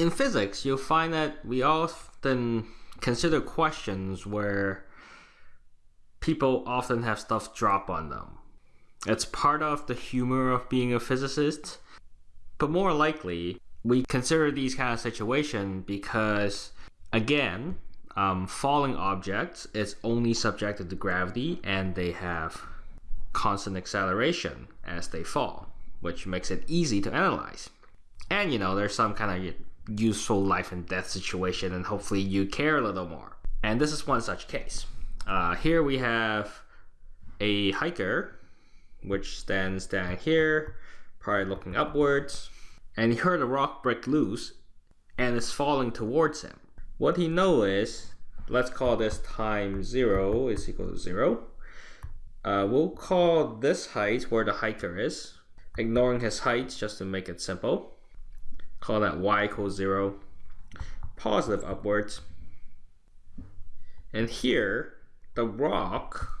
In physics, you'll find that we often consider questions where people often have stuff drop on them. It's part of the humor of being a physicist, but more likely, we consider these kind of situations because, again, um, falling objects is only subjected to gravity and they have constant acceleration as they fall, which makes it easy to analyze. And you know, there's some kind of useful life and death situation, and hopefully you care a little more. And this is one such case. Uh, here we have a hiker, which stands down here, probably looking upwards, and he heard a rock break loose and is falling towards him. What he knows is, let's call this time zero is equal to zero. Uh, we'll call this height where the hiker is, ignoring his height just to make it simple. Call that y equals zero, positive upwards. And here, the rock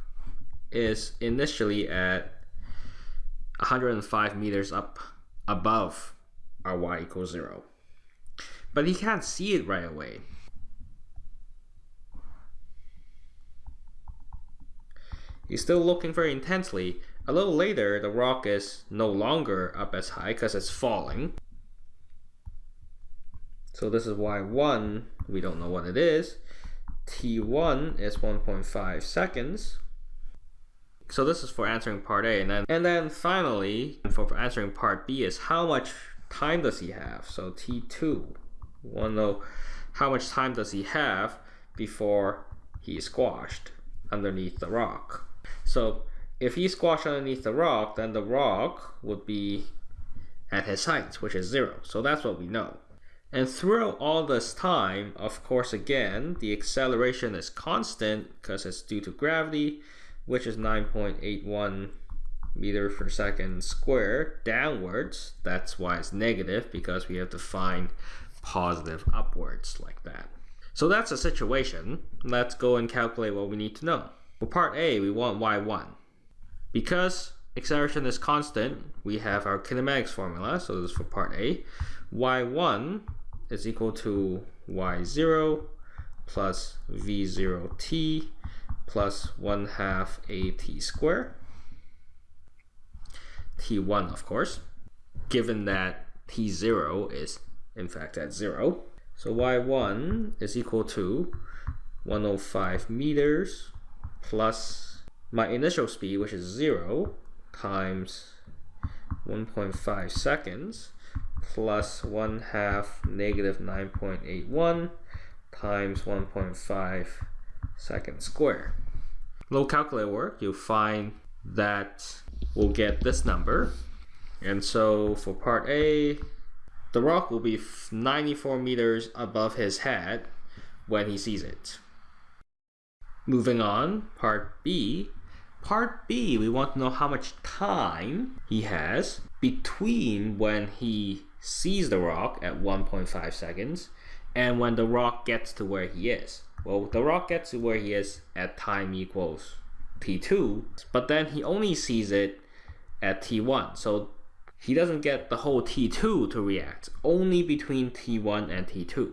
is initially at 105 meters up above our y equals 0. But he can't see it right away. He's still looking very intensely. A little later, the rock is no longer up as high because it's falling. So this is y1, we don't know what it is. t1 is 1.5 seconds. So this is for answering part A. And then, and then finally, for answering part B is how much time does he have? So T2, we want to know how much time does he have before he is squashed underneath the rock. So if he's squashed underneath the rock, then the rock would be at his height, which is zero. So that's what we know. And throughout all this time, of course, again, the acceleration is constant because it's due to gravity, which is 9.81 meter per second squared downwards. That's why it's negative because we have to find positive upwards like that. So that's a situation. Let's go and calculate what we need to know. For part A, we want y1. Because acceleration is constant, we have our kinematics formula. So this is for part A. y1 is equal to y0 plus v0t plus 1 half at squared. T1 of course. Given that t0 is in fact at 0 so y1 is equal to 105 meters plus my initial speed which is 0 times 1.5 seconds plus 1 half negative 9.81 times 1.5 seconds square. Little calculator work, you'll find that we'll get this number. And so for part A, the rock will be 94 meters above his head when he sees it. Moving on, part B. Part B, we want to know how much time he has between when he sees the rock at 1.5 seconds and when the rock gets to where he is. Well, the rock gets to where he is at time equals t2, but then he only sees it at t1. So he doesn't get the whole t2 to react, only between t1 and t2.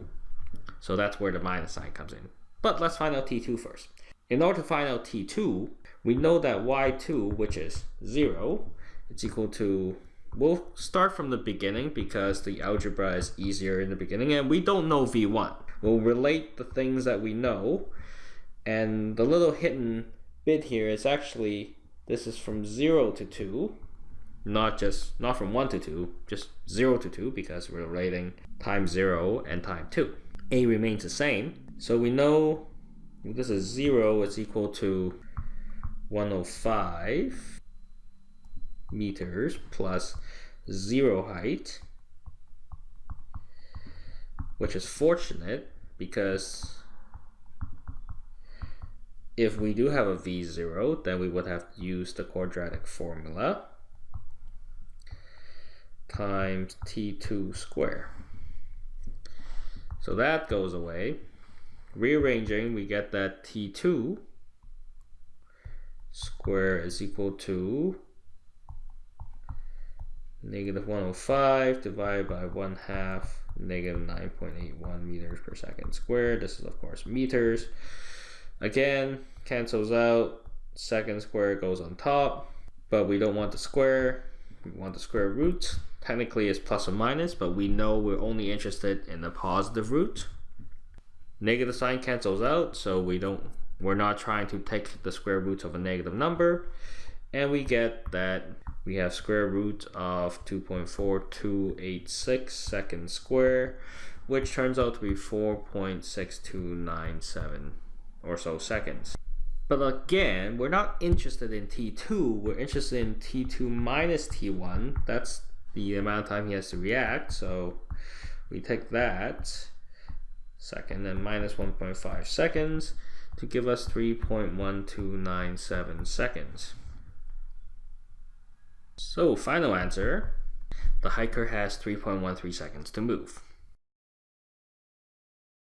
So that's where the minus sign comes in. But let's find out t2 first. In order to find out t2, we know that y2, which is 0, it's equal to we'll start from the beginning because the algebra is easier in the beginning and we don't know v1 we'll relate the things that we know and the little hidden bit here is actually this is from 0 to 2 not just not from 1 to 2 just 0 to 2 because we're relating time 0 and time 2 a remains the same so we know this is 0 is equal to 105 meters plus zero height, which is fortunate because if we do have a v0, then we would have to use the quadratic formula times t2 square. So that goes away. Rearranging, we get that t2 square is equal to negative 105 divided by 1 half negative 9.81 meters per second squared. This is of course meters. Again, cancels out, second square goes on top, but we don't want the square, we want the square root. Technically it's plus or minus, but we know we're only interested in the positive root. Negative sign cancels out, so we don't, we're not trying to take the square root of a negative number. And we get that we have square root of 2.4286 seconds square, which turns out to be 4.6297 or so seconds. But again, we're not interested in T2, we're interested in T2 minus T1. That's the amount of time he has to react, so we take that second and minus 1.5 seconds to give us 3.1297 seconds. So final answer, the hiker has 3.13 seconds to move.